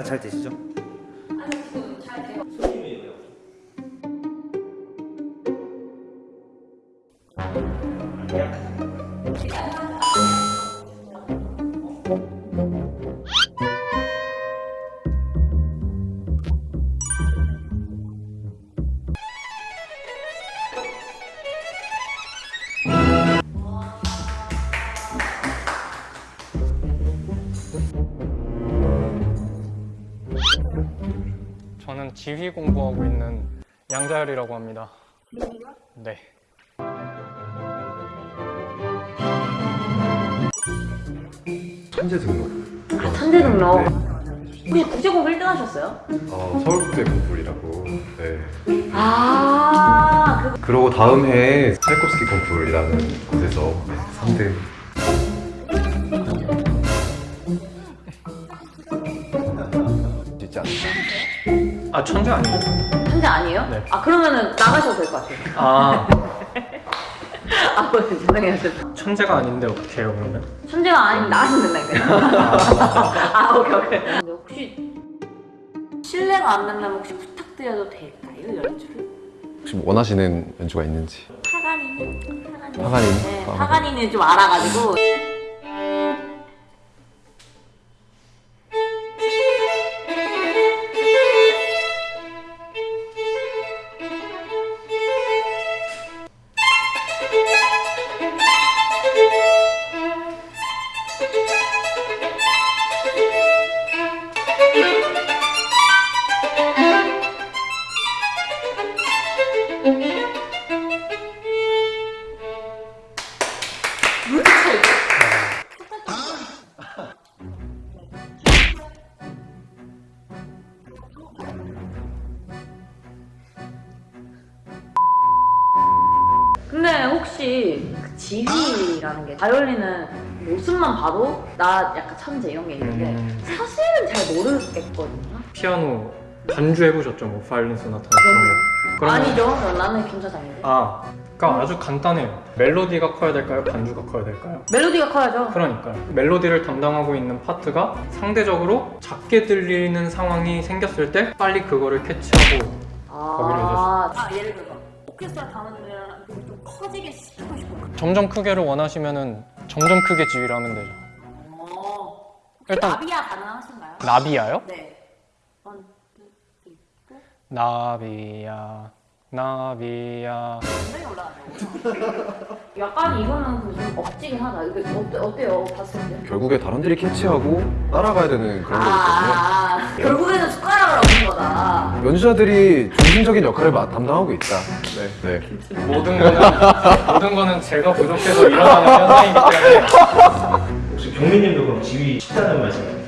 잘 되시죠? 저는 지휘 공부하고 있는 양자열이라고 합니다. 네. 천재 등록 아, 천재 등록. 네. 혹시 국제 공부 1등 하셨어요? 어, 서울국제 콩쿨이라고 네. 아, 그 그러고 다음 해에 차이콥스키 콩쿨이라는 곳에서 네, 3등 아 천재 아니에요? 천재 아니에요? 네. 아, 그러면은 나가셔도 될 것 같아요. 아 아, 뭐, 죄송해요. 죄송해요. 천재가 아닌데 어떻게 해요 그러면? 천재가 아니면 나가시면 된다니까요. 아, 오케이, 오케이. 근데 혹시 실례가 안 된다면 혹시 부탁드려도 될까요, 연주를? 혹시 뭐 원하시는 연주가 있는지 파가니니? 파가니니? 파가니니? 네, 아. 파가니는 좀 알아가지고. 근데 혹시 그 지휘라는 게 바이올린은 모습만 봐도 나 약간 천재 이런 게 있는데 음, 사실은 잘 모르겠거든요. 피아노 반주 해보셨죠? 뭐 바이올린 소나타 그런 거. 아니죠? 나는 김사장인데. 아, 그러니까 아주 간단해요. 멜로디가 커야 될까요? 반주가 커야 될까요? 멜로디가 커야죠. 그러니까요. 멜로디를 담당하고 있는 파트가 상대적으로 작게 들리는 상황이 생겼을 때 빨리 그거를 캐치하고 거기를 아, 아 예를 들어서 오케스트라 데랑 좀 커지게 시키고 싶어요. 점점 크게를 원하시면은 점점 크게 지휘를 하면 되죠. 어. 일단 나비야 가능하신가요? 나비야요? 네. 원, 투. 나비야, 나비야. 굉장히 올라가죠. 약간 이거는 그좀 억지긴 하다. 이거 어때, 어때요? 봤을 때? 결국에 다른 들이 캐치하고 따라가야 되는 그런 거거든요 아, 아, 결국에는 거다. 연주자들이 중심적인 역할을 마- 담당하고 있다 네. 네. 모든 거는 모든 거는 제가 부족해서 일어나는 현상이기 때문에 혹시 경민님도 그럼 지휘 쉽다는 말씀이에요?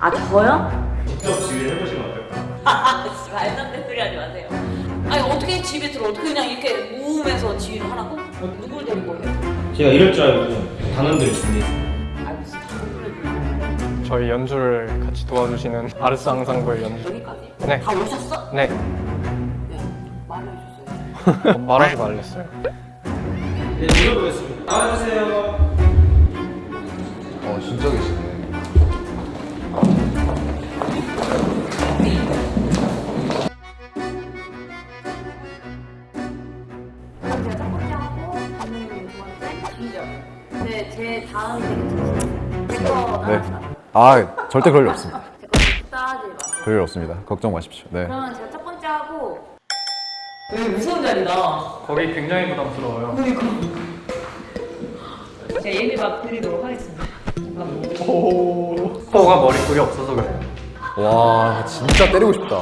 아, 저요? 직접 지휘를 해보시면 어떨까? 아, 말도 안 되는 소리 하지 마세요. 아니, 어떻게 집에 들어? 그냥 이렇게 모으면서 지휘를 하라고? 누굴 데리고 해요? 제가 이럴 줄 알고 단원들 준비했어요 저희 연주를 같이 도와주시는 아르스 앙상블 연주. 여기까지? 네. 다 오셨어? 네, 네. 말로 해줬어요. 어, 말하지 말랬어요. 네 눌러보겠습니다 나와주세요 어 진짜 계시네 번째 하고, 감독님 두 번째, 뒤죠. 네, 제 네. 아 절대 그럴 일 없습니다. 제거 따지 마세요. 그럴 일 없습니다. 걱정 마십시오. 네. 그러면 제가 첫 번째 하고 여기 무서운 자리다. 거기 굉장히 부담스러워요. 제가 예비 막 드리도록 하겠습니다. 코가 머리숱이 없어서 그래요. 와 진짜 때리고 싶다.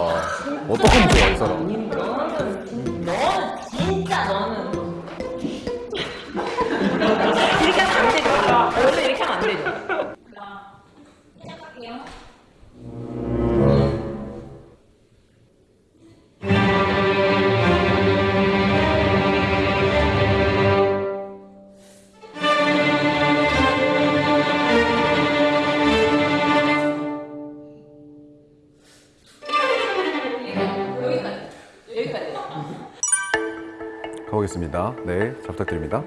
어떡하면 좋아 이 사람 보겠습니다. 네 잘 부탁드립니다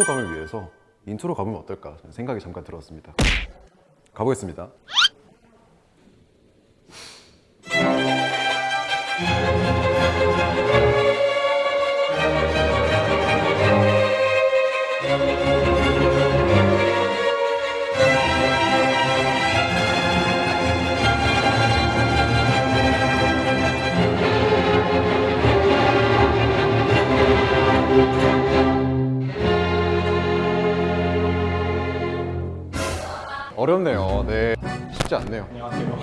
속도감을 위해서 인트로 가보면 어떨까 생각이 잠깐 들었습니다. 가보겠습니다. 어렵네요. 네, 쉽지 않네요. 안녕하세요.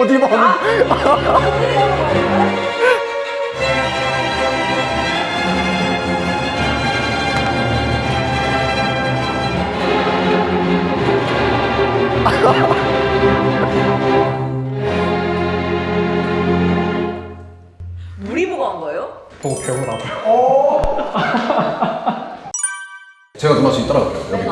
어디 봐. 물이 보고 한 거예요? 보고 배우라고요. 제가 누나 지금 따라갈게요. 여기.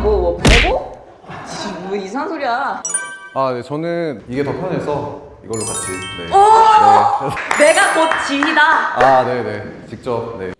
뭐, 뭐 보고? 뭐 이상한 소리야 아, 네, 저는 이게 더 편해서 이걸로 같이. 네. 오! 네. 내가 곧 진이다 아, 네, 네. 직접. 네.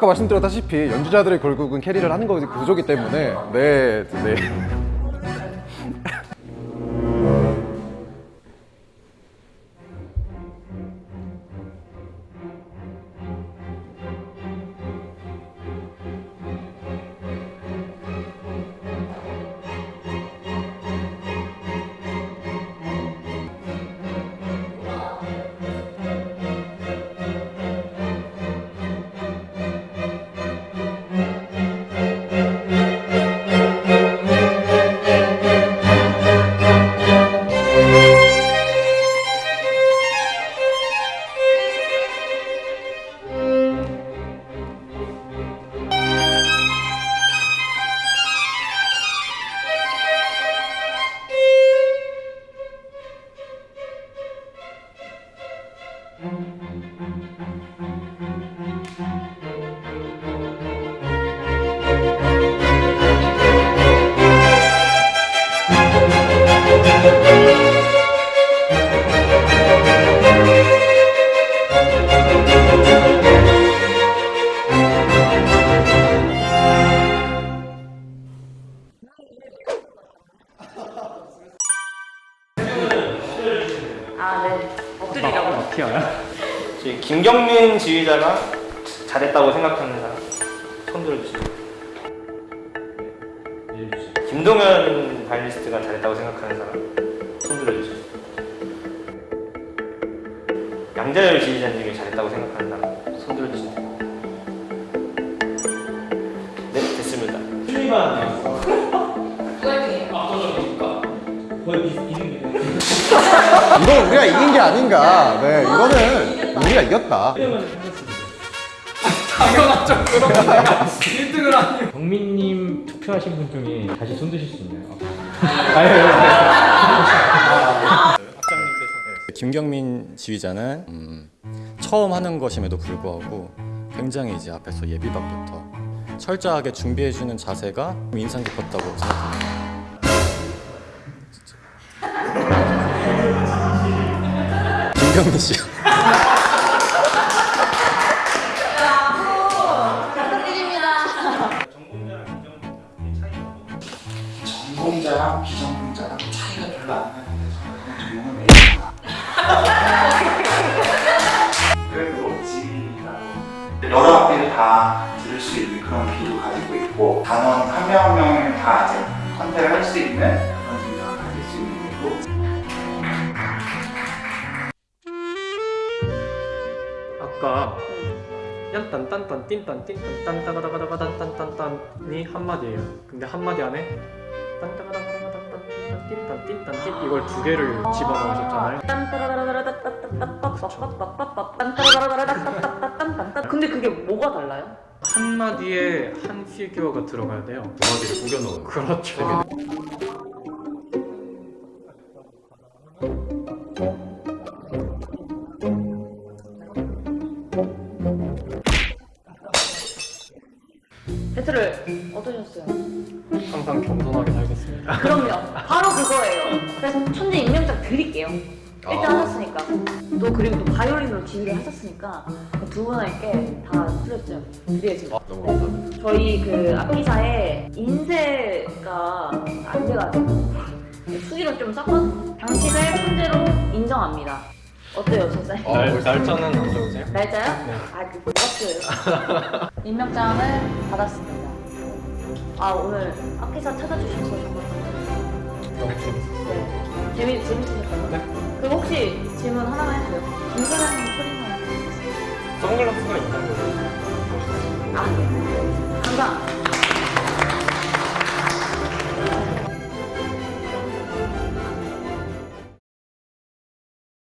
아까 말씀드렸다시피 연주자들이 결국은 캐리를 하는 거 구조기 때문에 네, 네. 김경민 지휘자가 잘했다고 생각하는 사람 손 들어주시죠. 네, 김동현 바이올리스트가 잘했다고 생각하는 사람 손 들어주시죠. 양자열 지휘자님이 잘했다고 생각하는 사람 손 들어주시죠. 네 됐습니다. 거의 비슷비슷해요. 이건 우리가 이긴 게 아닌가. 네, 이거는 우리가 이겼다. 당연하죠 그런 거 1등을 하니 경민님 투표하신 분 중에 다시 손 드실 수 있나요? 김경민 지휘자는 음, 처음 하는 것임에도 불구하고 굉장히 이제 앞에서 예비박부터 철저하게 준비해주는 자세가 인상 깊었다고 생각합니다. 김경민 씨. 전공자랑 비전공자랑 차이가 별로 안 나는데 저는 전공을 매일 그래도 지휘라고 여러 학기를 다 들을 수 있는 그런 비도 가지고 있고 단원 한 명 한 명을 다 이제 컨택을 할 수 있는 그런 능력을 가질 수 있는 거고 아까 얀딴딴딴 띵딴 띵딴 딴 따가다가다가 딴딴딴딴이 한마디예요 근데 한마디 안에 딴따가다가다가 딴딴 띵딴 띵딴 띵 이걸 두 개를 집어넣으셨잖아요 근데 그게 뭐가 달라요? 한마디에 한 피규어가 들어가야 돼요 두 마디를 구겨 넣은 거. 그렇죠 배틀을 어떠셨어요? 항상 겸손하게 살겠습니다 그럼요. 바로 그거예요. 그래서 천재 임명장 드릴게요. 1등 하셨으니까. 또 그리고 또 바이올린으로 지휘를 하셨으니까 두 분에게 다 틀렸죠. 드려야죠. 너무 감사합니다. 저희 그 악기사에 인쇄가 안 돼가지고 수기로 좀 섞어서 당신을 천재로 인정합니다. 어때요, 선생? 어, 날, 벌써- 날짜는 안 적으세요? 날짜요? 네. 아, 그거 없어요. 임명장을 받았습니다. 아, 오늘 악기사 찾아주셔서 정말 감사합니다. 너무 재밌었어요 네. 재미, 재밌으셨다고요? 네. 그럼 혹시 질문 하나만 해주세요. 김사장님 소리만 해주세요. 선글라스가 있는 거예요 아, 네. 감사합니다.